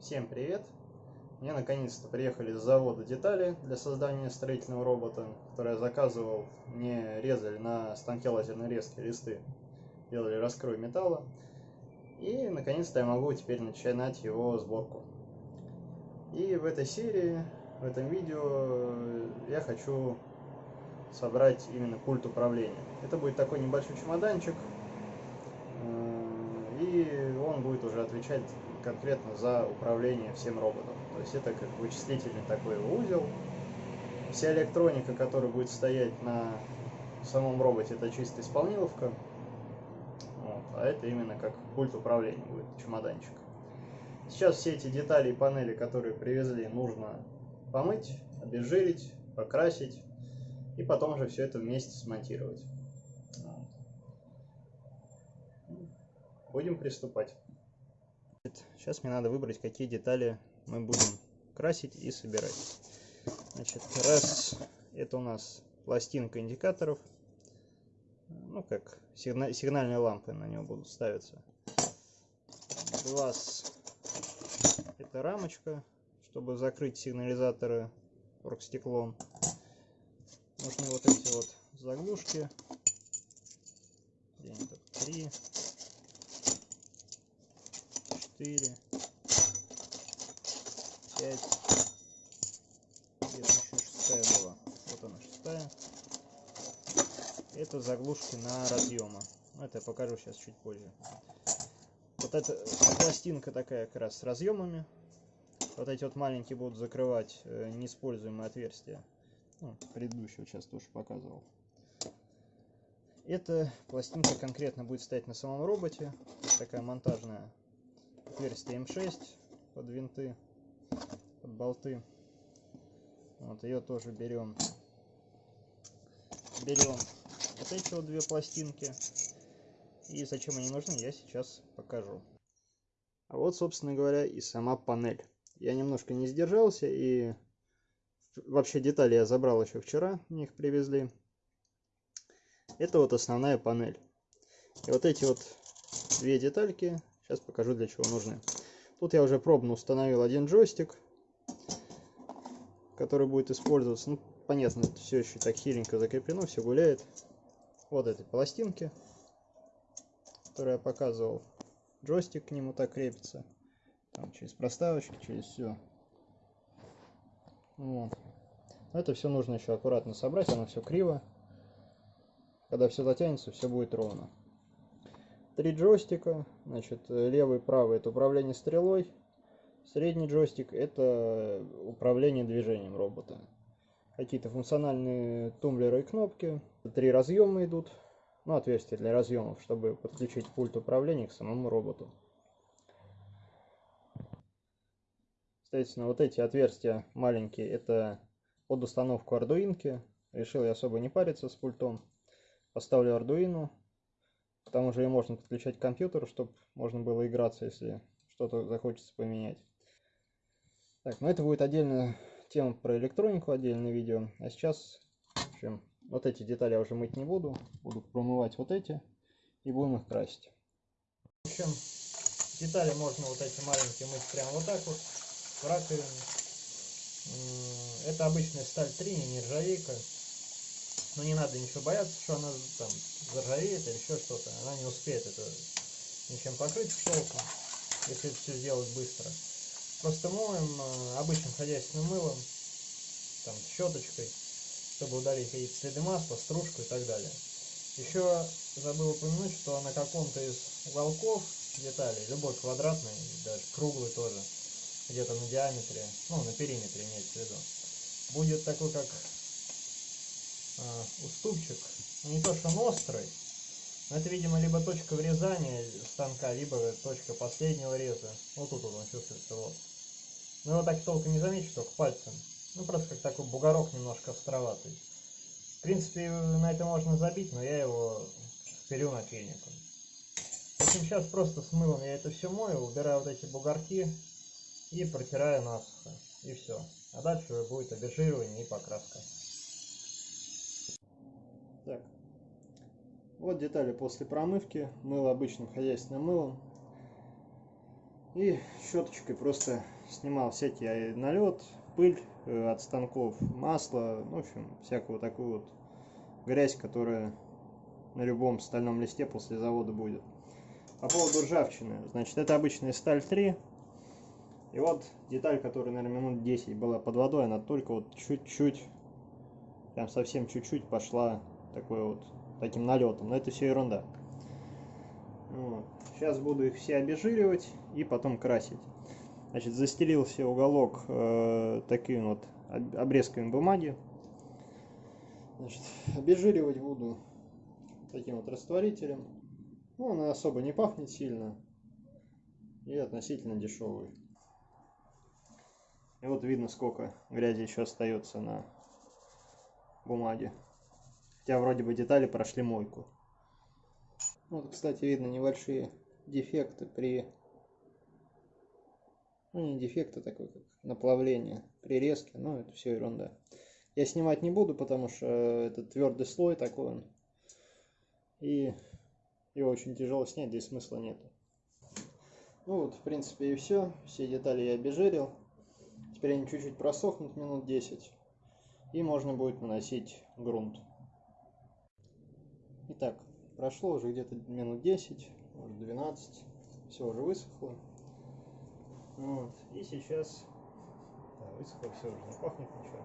Всем привет! Мне наконец-то приехали с завода детали для создания строительного робота, который я заказывал. Мне резали на станке лазерной резки листы, делали раскрой металла. И наконец-то я могу теперь начинать его сборку. И в этой серии, в этом видео я хочу собрать именно пульт управления. Это будет такой небольшой чемоданчик, э, будет уже отвечать конкретно за управление всем роботом. То есть это как вычислительный такой узел. Вся электроника, которая будет стоять на самом роботе, это чисто исполниловка. Вот. А это именно как пульт управления будет, чемоданчик. Сейчас все эти детали и панели, которые привезли, нужно помыть, обезжирить, покрасить и потом уже все это вместе смонтировать. Будем приступать. Сейчас мне надо выбрать, какие детали мы будем красить и собирать. Значит, раз это у нас пластинка индикаторов, ну как сигна сигнальные лампы на него будут ставиться. Два это рамочка, чтобы закрыть сигнализаторы оргстеклом. Нужны вот эти вот заглушки. Три, четыре, пять. Где-то еще шестая была. Вот она шестая. Это заглушки на разъемы. Ну, это я покажу сейчас чуть позже. Вот эта пластинка такая как раз с разъемами. Вот эти вот маленькие будут закрывать э, неиспользуемые отверстия. Ну, предыдущего сейчас тоже показывал. Эта пластинка конкретно будет стоять на самом роботе. Такая монтажная отверстие М6 под винты, под болты. Вот ее тоже берем. Берем вот эти вот две пластинки. И зачем они нужны, я сейчас покажу. А вот, собственно говоря, и сама панель. Я немножко не сдержался и вообще детали я забрал еще вчера, мне их привезли. Это вот основная панель. И вот эти вот две детальки Сейчас покажу, для чего нужны. Тут я уже пробно установил один джойстик, который будет использоваться. Ну, понятно, все еще так хиленько закреплено, все гуляет. Вот этой пластинки, которую я показывал. Джойстик к нему так крепится. Там через проставочки, через все. Вот. Это все нужно еще аккуратно собрать, оно все криво. Когда все затянется, все будет ровно три джойстика. Значит, левый и правый это управление стрелой. Средний джойстик это управление движением робота. Какие-то функциональные тумблеры и кнопки. Три разъема идут. Ну, отверстия для разъемов, чтобы подключить пульт управления к самому роботу. Соответственно, вот эти отверстия маленькие, это под установку Arduino. Решил я особо не париться с пультом. Поставлю Arduino, к тому же ее можно подключать к компьютеру, чтобы можно было играться, если что-то захочется поменять. Так, ну это будет отдельная тема про электронику, отдельное видео. А сейчас, в общем, вот эти детали я уже мыть не буду. Буду промывать вот эти и будем их красить. В общем, детали можно вот эти маленькие мыть прямо вот так вот, в раковине. Это обычная сталь 3, не нержавейка. Но не надо ничего бояться, что она там заржавеет или еще что-то. Она не успеет это ничем покрыть щелком, если это все сделать быстро. Просто моем э, обычным хозяйственным мылом, там, щеточкой, чтобы удалить какие-то следы масла, стружку и так далее. Еще забыл упомянуть, что на каком-то из уголков деталей, любой квадратный, даже круглый тоже, где-то на диаметре, ну, на периметре имеется в виду, будет такой, как уступчик, ну, не то что он острый, но это, видимо, либо точка врезания станка, либо точка последнего реза. Вот тут вот он чувствуется, вот. Но его так толком не заметишь, только пальцем. Ну, просто как такой бугорок немножко островатый. В принципе, на это можно забить, но я его вперю напильником. В общем, сейчас просто с мылом я это все мою, убираю вот эти бугорки и протираю насухо. И все. А дальше будет обезжиривание и покраска. Так. Вот детали после промывки. Мыло обычным хозяйственным мылом. И щеточкой просто снимал всякий налет, пыль э, от станков, масло, ну, в общем, всякую такую вот грязь, которая на любом стальном листе после завода будет. По поводу ржавчины, значит, это обычная сталь 3. И вот деталь, которая, наверное, минут 10 была под водой, она только вот чуть-чуть, прям совсем чуть-чуть пошла такой вот, таким налетом. Но это все ерунда. Вот. Сейчас буду их все обезжиривать и потом красить. Значит, застелил все уголок э, такими вот обрезками бумаги. Значит, обезжиривать буду таким вот растворителем. Ну, он особо не пахнет сильно и относительно дешевый. И вот видно, сколько грязи еще остается на бумаге. Хотя вроде бы детали прошли мойку. Вот, кстати, видно небольшие дефекты при... Ну, не дефекты, такой как наплавление при резке, но это все ерунда. Я снимать не буду, потому что это твердый слой такой он. И его очень тяжело снять, здесь смысла нету. Ну вот, в принципе, и все. Все детали я обезжирил. Теперь они чуть-чуть просохнут, минут 10. И можно будет наносить грунт. Итак, прошло уже где-то минут 10, может 12. Все уже высохло. Вот. И сейчас... Да, высохло все уже, не пахнет ничего.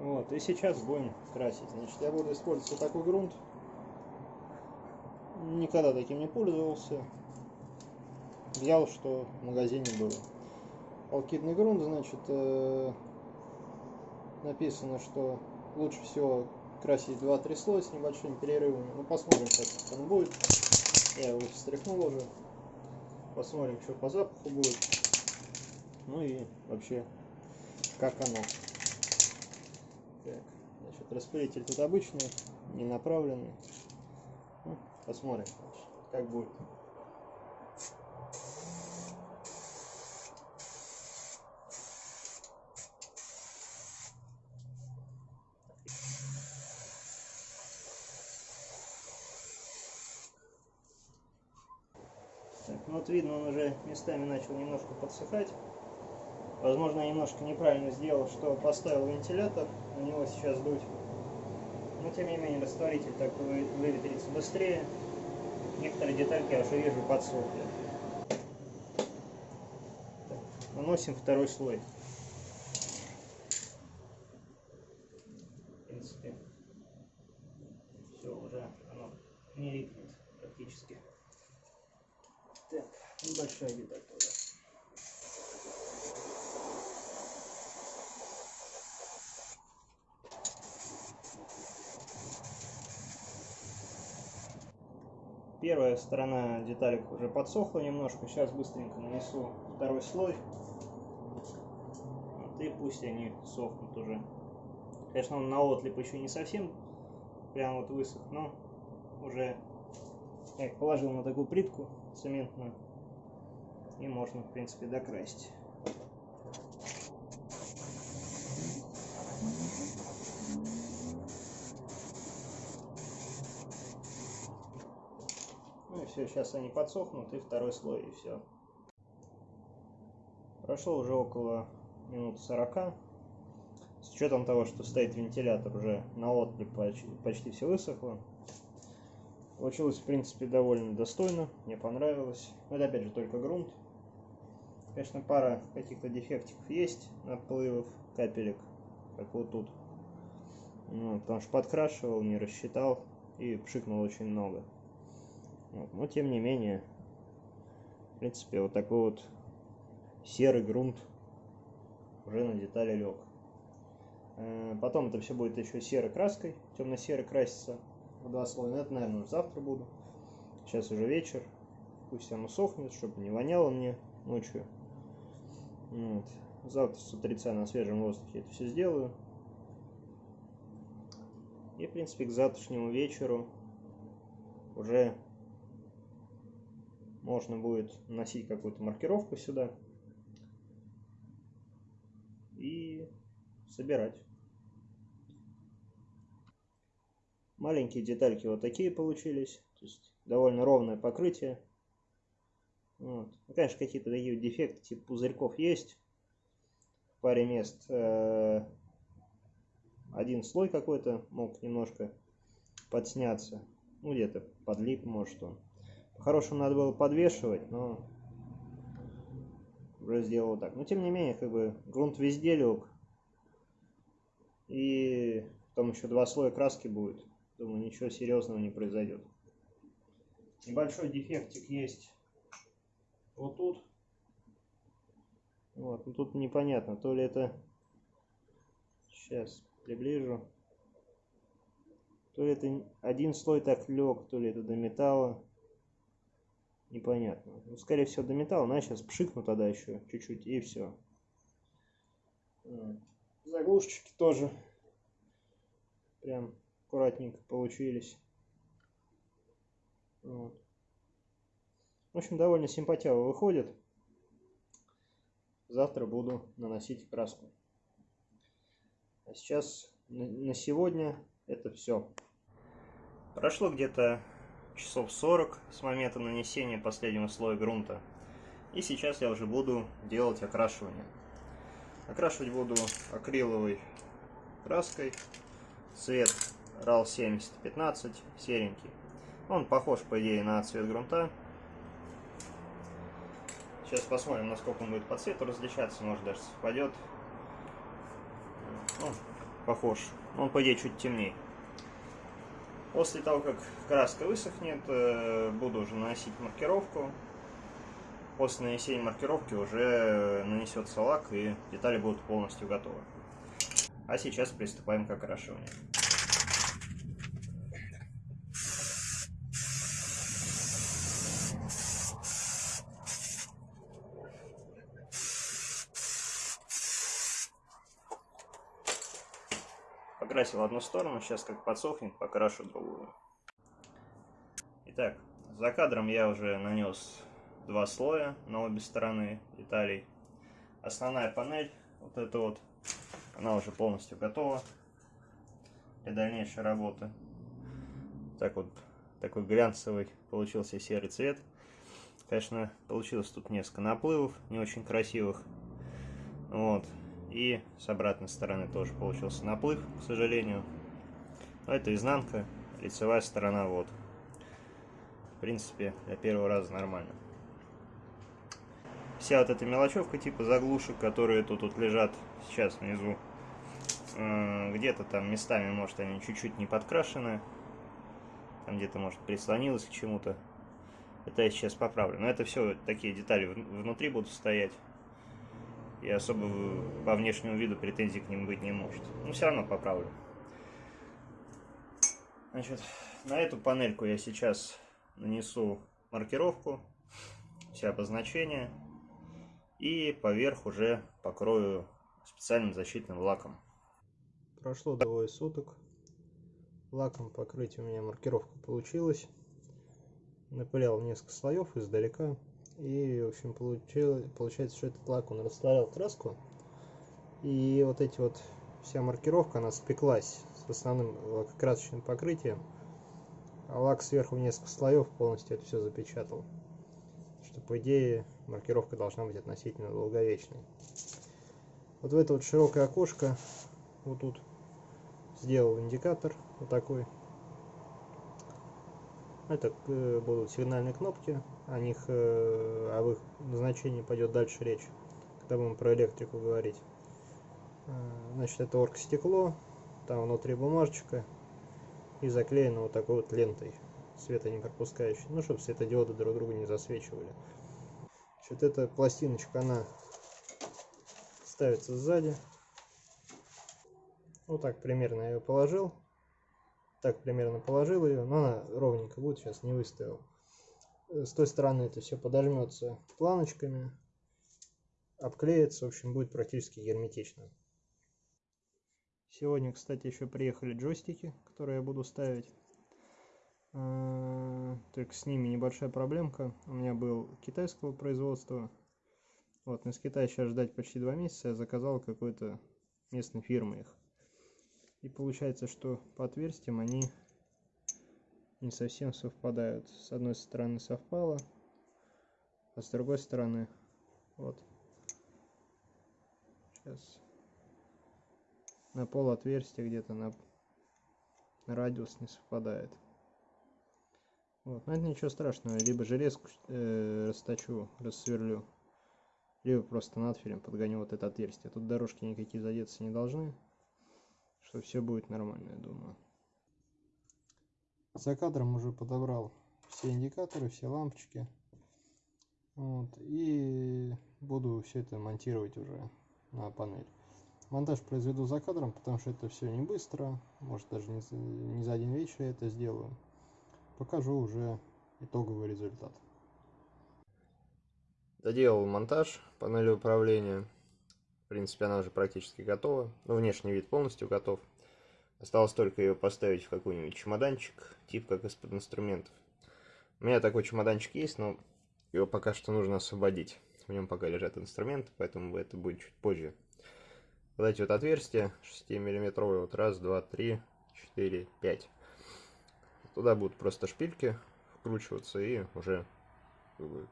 Вот, и сейчас будем красить. Значит, я буду использовать вот такой грунт. Никогда таким не пользовался. Взял, что в магазине было. Алкидный грунт, значит, э, написано, что лучше всего красить 2-3 слоя с небольшими перерывами. Ну, посмотрим, как он будет. Я его встряхнул уже. Посмотрим, что по запаху будет. Ну и вообще, как оно. Так, значит, распылитель тут обычный, не направленный. Ну, посмотрим, как будет. Ну вот видно, он уже местами начал немножко подсыхать. Возможно, я немножко неправильно сделал, что поставил вентилятор, на него сейчас дуть. Но тем не менее растворитель так выветрится быстрее. Некоторые детальки я уже вижу подсохли. Наносим второй слой. В принципе, все уже оно не липнет практически. Так, небольшая деталь тоже. Первая сторона деталек уже подсохла немножко. Сейчас быстренько нанесу второй слой. Вот, и пусть они сохнут уже. Конечно, он на отлип еще не совсем прям вот высох, но уже я их положил на такую плитку цементную. И можно, в принципе, докрасить. все, сейчас они подсохнут, и второй слой, и все. Прошло уже около минут 40. С учетом того, что стоит вентилятор уже на отлип почти, почти все высохло. Получилось, в принципе, довольно достойно, мне понравилось. Это, опять же, только грунт. Конечно, пара каких-то дефектиков есть, наплывов, капелек, как вот тут. Ну, потому что подкрашивал, не рассчитал и пшикнул очень много. Вот. Но тем не менее, в принципе, вот такой вот серый грунт уже на детали лег. Э, потом это все будет еще серой краской, темно-серой краситься в два слоя. Это, наверное, уже завтра буду. Сейчас уже вечер. Пусть оно сохнет, чтобы не воняло мне ночью. Вот. Завтра с утреца на свежем воздухе это все сделаю. И, в принципе, к завтрашнему вечеру уже можно будет носить какую-то маркировку сюда и собирать. Маленькие детальки вот такие получились. То есть довольно ровное покрытие. Вот. Ну, конечно, какие-то такие дефекты, типа пузырьков есть. В паре мест э, один слой какой-то мог немножко подсняться. Ну, где-то подлип, может он. По-хорошему надо было подвешивать, но уже сделал так. Но тем не менее, как бы грунт везде лег. И потом еще два слоя краски будет. Думаю, ничего серьезного не произойдет. Небольшой дефектик есть вот тут. Вот, ну тут непонятно, то ли это... Сейчас приближу. То ли это один слой так лег, то ли это до металла. Непонятно. Ну, скорее всего, до металла. На, сейчас пшикну тогда еще чуть-чуть, и все. Заглушечки тоже прям аккуратненько получились. Вот. В общем, довольно симпатяво выходит. Завтра буду наносить краску. А сейчас на сегодня это все. Прошло где-то часов 40 с момента нанесения последнего слоя грунта. И сейчас я уже буду делать окрашивание. Окрашивать буду акриловой краской. Цвет RAL 7015, серенький. Он похож, по идее, на цвет грунта. Сейчас посмотрим, насколько он будет по цвету различаться. Может, даже совпадет. Ну, похож. Он, по идее, чуть темнее. После того, как краска высохнет, э, буду уже наносить маркировку. После нанесения маркировки уже нанесется лак и детали будут полностью готовы. А сейчас приступаем к окрашиванию. Покрасил одну сторону, сейчас как подсохнет, покрашу другую. Итак, за кадром я уже нанес два слоя на обе стороны деталей. Основная панель, вот эта вот, она уже полностью готова для дальнейшей работы. Так вот, такой глянцевый получился серый цвет. Конечно, получилось тут несколько наплывов, не очень красивых. Вот. И с обратной стороны тоже получился наплыв, к сожалению. Но это изнанка, лицевая сторона вот. В принципе, для первого раза нормально. Вся вот эта мелочевка типа заглушек, которые тут, тут лежат сейчас внизу, э, где-то там местами, может, они чуть-чуть не подкрашены. Там где-то, может, прислонилось к чему-то. Это я сейчас поправлю. Но это все такие детали внутри будут стоять и особо по внешнему виду претензий к ним быть не может. Но все равно поправлю. Значит, на эту панельку я сейчас нанесу маркировку, все обозначения, и поверх уже покрою специальным защитным лаком. Прошло двое суток. Лаком покрыть у меня маркировка получилась. Напылял несколько слоев издалека. И, в общем, получилось, получается, что этот лак, он растворял краску. И вот эти вот, вся маркировка, она спеклась с основным лакокрасочным покрытием. А лак сверху в несколько слоев полностью это все запечатал. Что, по идее, маркировка должна быть относительно долговечной. Вот в это вот широкое окошко, вот тут, сделал индикатор, вот такой. Это э, будут сигнальные кнопки, о них, э, об их назначении пойдет дальше речь, когда будем про электрику говорить. Э, значит, это оргстекло, там внутри бумажечка и заклеено вот такой вот лентой света не пропускающей, ну, чтобы светодиоды друг друга не засвечивали. Значит, эта пластиночка, она ставится сзади. Вот так примерно я ее положил. Так примерно положил ее, но она ровненько будет, сейчас не выставил с той стороны это все подожмется планочками, обклеится, в общем, будет практически герметично. Сегодня, кстати, еще приехали джойстики, которые я буду ставить. А, только с ними небольшая проблемка. У меня был китайского производства. Вот, но из Китая сейчас ждать почти два месяца. Я заказал какой-то местной фирмы их. И получается, что по отверстиям они не совсем совпадают. С одной стороны совпало, а с другой стороны вот. Сейчас на пол отверстия где-то на, на радиус не совпадает. Вот. Но это ничего страшного. Либо железку э, расточу рассверлю либо просто надфилем подгоню вот это отверстие. Тут дорожки никакие задеться не должны что все будет нормально я думаю за кадром уже подобрал все индикаторы все лампочки. Вот. И буду все это монтировать уже на панель. Монтаж произведу за кадром потому что это все не быстро. Может даже не не за один вечер я это сделаю. Покажу уже итоговый результат. Доделал монтаж панели управления. В принципе она уже практически готова. Ну внешний вид полностью готов осталось только ее поставить в какой-нибудь чемоданчик тип как из-под инструментов. У меня такой чемоданчик есть но его пока что нужно освободить. В нем пока лежат инструменты поэтому это будет чуть позже. Вот эти вот отверстия 6 миллиметровые вот раз два три четыре пять. Туда будут просто шпильки вкручиваться и уже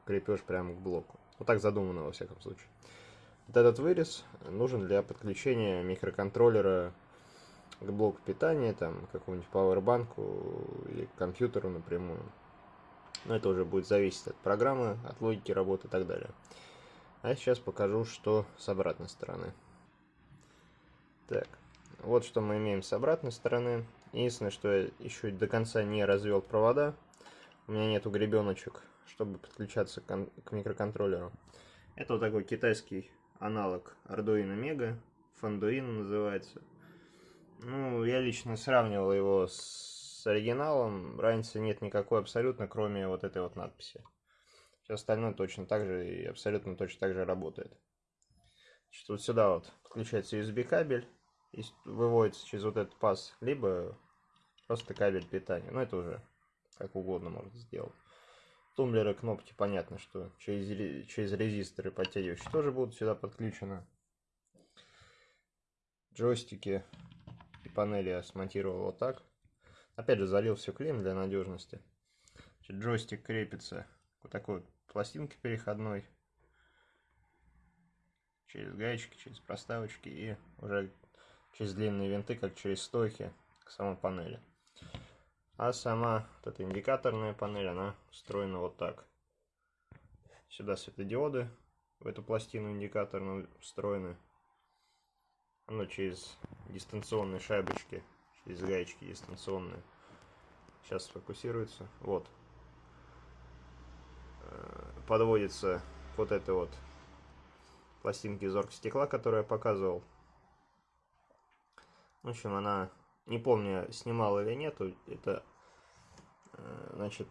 крепеж прямо к блоку. Вот так задумано во всяком случае. Вот этот вырез нужен для подключения микроконтроллера к блоку питания там какому-нибудь пауэрбанку или к компьютеру напрямую но это уже будет зависеть от программы от логики работы и так далее а сейчас покажу что с обратной стороны так, вот что мы имеем с обратной стороны. Единственное, что я еще до конца не развел провода. У меня нету гребеночек, чтобы подключаться к, к микроконтроллеру. Это вот такой китайский аналог Arduino Mega. Fanduino называется. Ну, я лично сравнивал его с оригиналом. Разницы нет никакой абсолютно, кроме вот этой вот надписи. Все остальное точно так же и абсолютно точно так же работает. Значит, вот сюда вот подключается USB кабель и выводится через вот этот паз, либо просто кабель питания. Ну, это уже как угодно можно сделать. Тумблеры, кнопки, понятно, что через, через резисторы подтягивающие тоже будут сюда подключены. Джойстики панели я смонтировал вот так. Опять же, залил все клеем для надежности. Значит, джойстик крепится вот такой вот пластинке переходной через гаечки, через проставочки и уже через длинные винты, как через стойки к самой панели. А сама вот эта индикаторная панель, она устроена вот так. Сюда светодиоды в эту пластину индикаторную встроены. Оно через дистанционные шайбочки, через гаечки дистанционные. Сейчас сфокусируется. Вот. Э, подводится вот это вот пластинки из оргстекла, которую я показывал. В общем, она, не помню, снимал или нет, это, э, значит,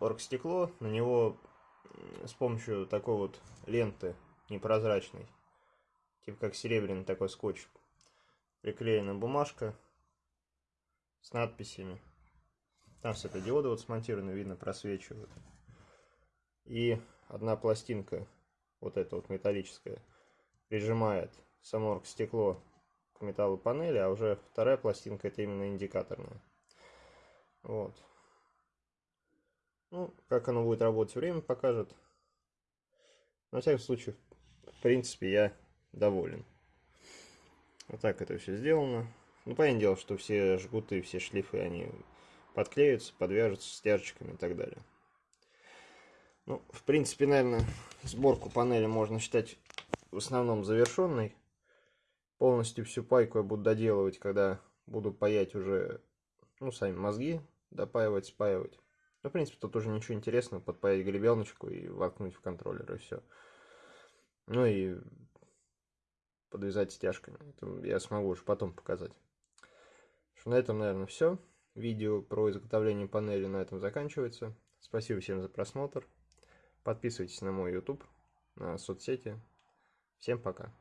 оргстекло, на него с помощью такой вот ленты непрозрачной, типа как серебряный такой скотч, приклеена бумажка с надписями. Там светодиоды вот смонтированы, видно, просвечивают. И одна пластинка, вот эта вот металлическая, прижимает само стекло к металлу панели, а уже вторая пластинка это именно индикаторная. Вот. Ну, как оно будет работать, время покажет. На всякий случай, в принципе, я доволен. Вот так это все сделано. Ну, понятное дело, что все жгуты, все шлифы, они подклеются, подвяжутся стяжечками и так далее. Ну, в принципе, наверное, сборку панели можно считать в основном завершенный. Полностью всю пайку я буду доделывать, когда буду паять уже, ну, сами мозги, допаивать, спаивать. Ну, в принципе, тут уже ничего интересного, подпаять гребеночку и воткнуть в контроллер, и все. Ну и подвязать стяжками. Это я смогу уже потом показать. Что на этом, наверное, все. Видео про изготовление панели на этом заканчивается. Спасибо всем за просмотр. Подписывайтесь на мой YouTube, на соцсети. Всем пока.